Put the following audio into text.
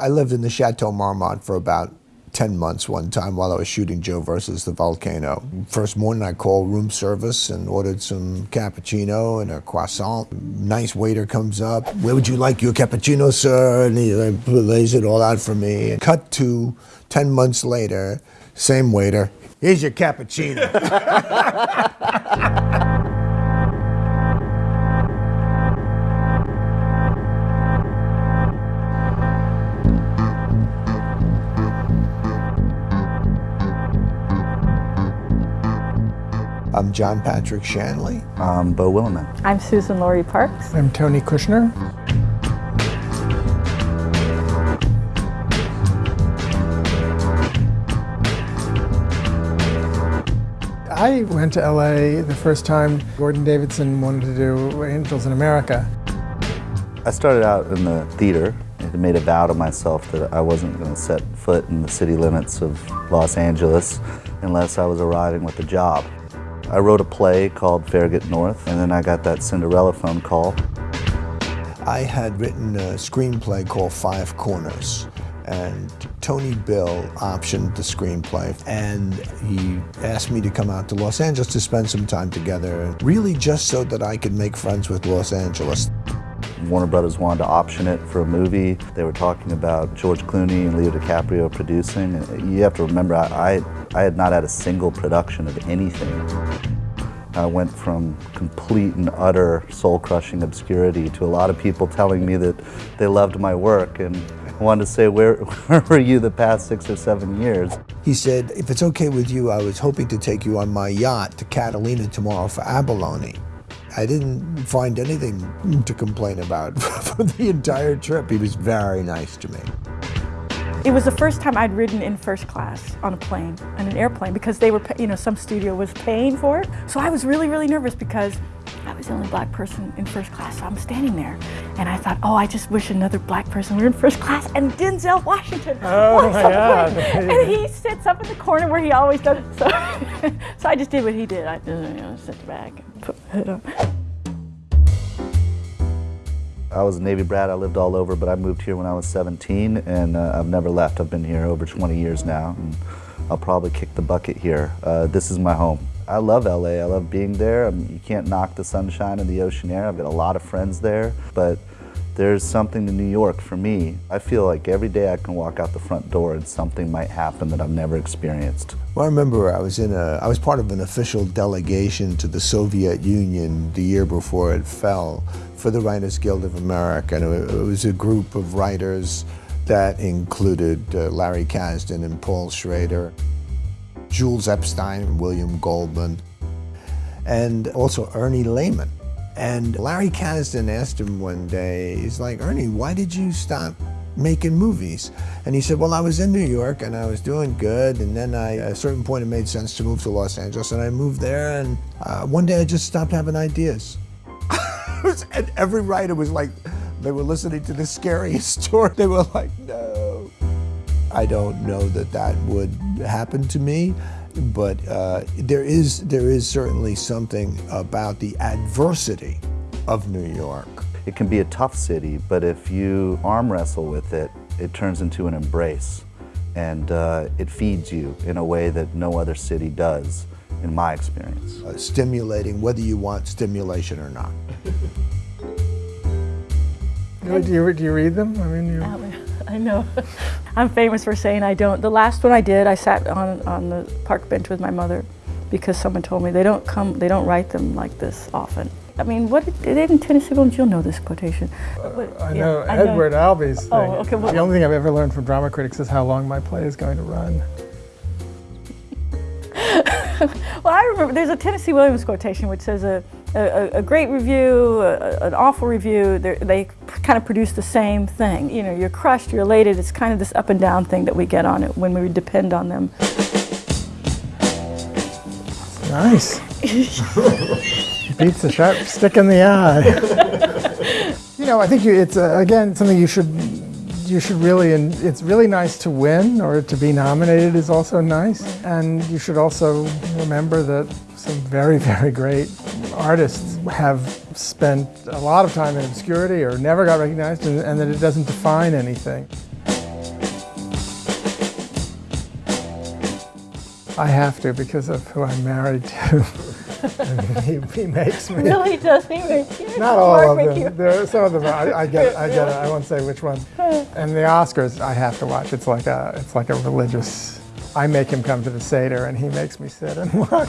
I lived in the Chateau Marmont for about 10 months one time while I was shooting Joe versus the Volcano. First morning I called room service and ordered some cappuccino and a croissant. Nice waiter comes up. Where would you like your cappuccino, sir? And he lays it all out for me. Cut to 10 months later, same waiter. Here's your cappuccino. I'm John Patrick Shanley. I'm Beau Willimon. I'm Suzan-Lori Parks. I'm Tony Kushner. I went to LA the first time Gordon Davidson wanted to do Angels in America. I started out in the theater and made a vow to myself that I wasn't going to set foot in the city limits of Los Angeles unless I was arriving with a job. I wrote a play called Farragut North, and then I got that Cinderella phone call. I had written a screenplay called Five Corners, and Tony Bill optioned the screenplay, and he asked me to come out to Los Angeles to spend some time together, really just so that I could make friends with Los Angeles. Warner Brothers wanted to option it for a movie. They were talking about George Clooney and Leo DiCaprio producing. You have to remember, I, I had not had a single production of anything. I went from complete and utter soul-crushing obscurity to a lot of people telling me that they loved my work and wanted to say, where, where were you the past six or seven years? He said, if it's okay with you, I was hoping to take you on my yacht to Catalina tomorrow for abalone. I didn't find anything to complain about for the entire trip. He was very nice to me. It was the first time I'd ridden in first class on a plane, on an airplane, because they were, you know, some studio was paying for it. So I was really, really nervous because I was the only black person in first class, so I'm standing there. And I thought, oh, I just wish another black person were in first class. And Denzel Washington oh my God. And he sits up in the corner where he always does. So, so I just did what he did. I just you know, sit back and put my head up. I was a Navy brat, I lived all over, but I moved here when I was 17 and uh, I've never left. I've been here over 20 years now and I'll probably kick the bucket here. Uh, this is my home. I love LA, I love being there. I mean, you can't knock the sunshine and the ocean air. I've got a lot of friends there, but there's something to New York for me. I feel like every day I can walk out the front door and something might happen that I've never experienced. Well, I remember I was in a, I was part of an official delegation to the Soviet Union the year before it fell for the Writers Guild of America. And it was a group of writers that included uh, Larry Kasdan and Paul Schrader, Jules Epstein William Goldman, and also Ernie Lehman. And Larry Kasdan asked him one day, he's like, Ernie, why did you stop making movies? And he said, well, I was in New York and I was doing good. And then I, at a certain point, it made sense to move to Los Angeles. And I moved there and uh, one day I just stopped having ideas. and every writer was like, they were listening to the scariest story. They were like, no. I don't know that that would happen to me but uh, there is there is certainly something about the adversity of New York. It can be a tough city, but if you arm wrestle with it, it turns into an embrace, and uh, it feeds you in a way that no other city does, in my experience. Uh, stimulating, whether you want stimulation or not. do, you, do you read them? I mean, you... I know. I'm famous for saying I don't. The last one I did, I sat on, on the park bench with my mother because someone told me they don't come, they don't write them like this often. I mean, what did in Tennessee Williams? You'll know this quotation. Uh, I know yeah, Edward I know. Albee's oh, thing. okay, well, the only thing I've ever learned from drama critics is how long my play is going to run. well, I remember there's a Tennessee Williams quotation which says a, a, a great review, a, an awful review, they kind of produce the same thing. You know, you're crushed, you're elated. It's kind of this up and down thing that we get on it when we depend on them. Nice. Beats the sharp stick in the eye. you know, I think you, it's, uh, again, something you should you should really, and it's really nice to win or to be nominated is also nice. And you should also remember that some very, very great artists have spent a lot of time in obscurity or never got recognized and, and that it doesn't define anything. I have to because of who I'm married to. he, he, makes me. No, he does. He makes you. Not all Mark of them. There are some of them. I, I get. It, I get it. I won't say which one. And the Oscars, I have to watch. It's like a. It's like a religious. I make him come to the seder, and he makes me sit and watch.